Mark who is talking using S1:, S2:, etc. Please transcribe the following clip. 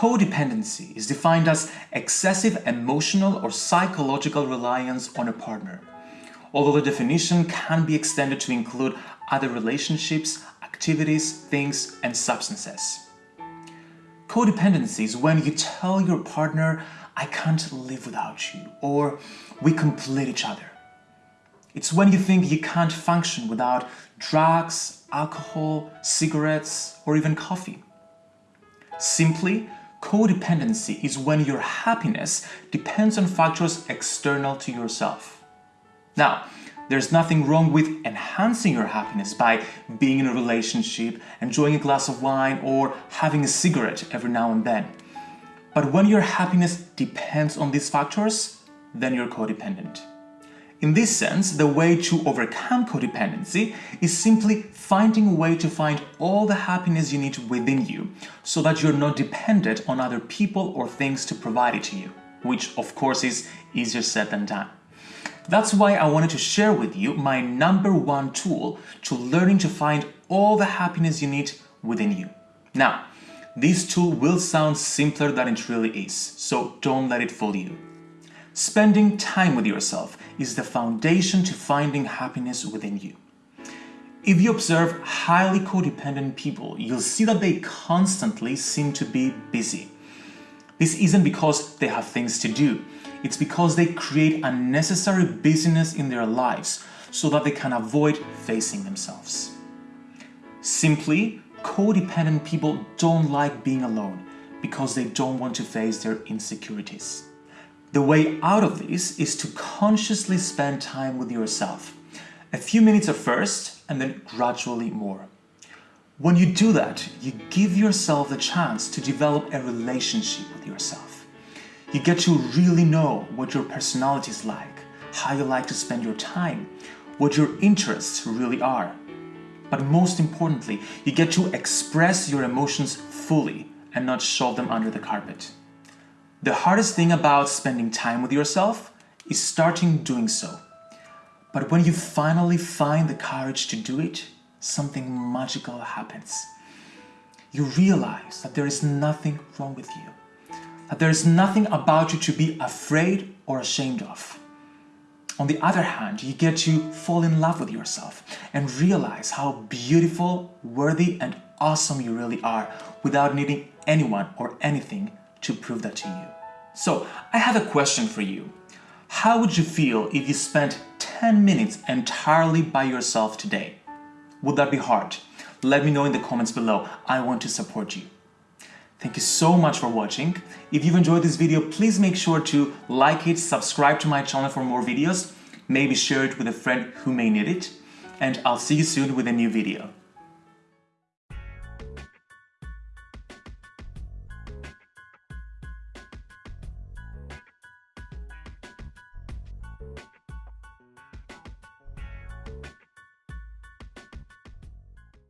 S1: Codependency is defined as excessive emotional or psychological reliance on a partner, although the definition can be extended to include other relationships, activities, things, and substances. Codependency is when you tell your partner, I can't live without you, or we complete each other. It's when you think you can't function without drugs, alcohol, cigarettes, or even coffee. Simply, codependency is when your happiness depends on factors external to yourself. Now, there's nothing wrong with enhancing your happiness by being in a relationship, enjoying a glass of wine, or having a cigarette every now and then. But when your happiness depends on these factors, then you're codependent. In this sense, the way to overcome codependency is simply finding a way to find all the happiness you need within you so that you're not dependent on other people or things to provide it to you, which of course is easier said than done. That's why I wanted to share with you my number one tool to learning to find all the happiness you need within you. Now, this tool will sound simpler than it really is, so don't let it fool you. Spending time with yourself is the foundation to finding happiness within you. If you observe highly codependent people, you'll see that they constantly seem to be busy. This isn't because they have things to do, it's because they create unnecessary busyness in their lives so that they can avoid facing themselves. Simply, codependent people don't like being alone because they don't want to face their insecurities. The way out of this is to consciously spend time with yourself. A few minutes at first and then gradually more. When you do that, you give yourself the chance to develop a relationship with yourself. You get to really know what your personality is like, how you like to spend your time, what your interests really are. But most importantly, you get to express your emotions fully and not shove them under the carpet. The hardest thing about spending time with yourself is starting doing so. But when you finally find the courage to do it, something magical happens. You realize that there is nothing wrong with you, that there is nothing about you to be afraid or ashamed of. On the other hand, you get to fall in love with yourself and realize how beautiful, worthy, and awesome you really are without needing anyone or anything to prove that to you. So I have a question for you. How would you feel if you spent 10 minutes entirely by yourself today? Would that be hard? Let me know in the comments below. I want to support you. Thank you so much for watching. If you've enjoyed this video, please make sure to like it, subscribe to my channel for more videos, maybe share it with a friend who may need it, and I'll see you soon with a new video.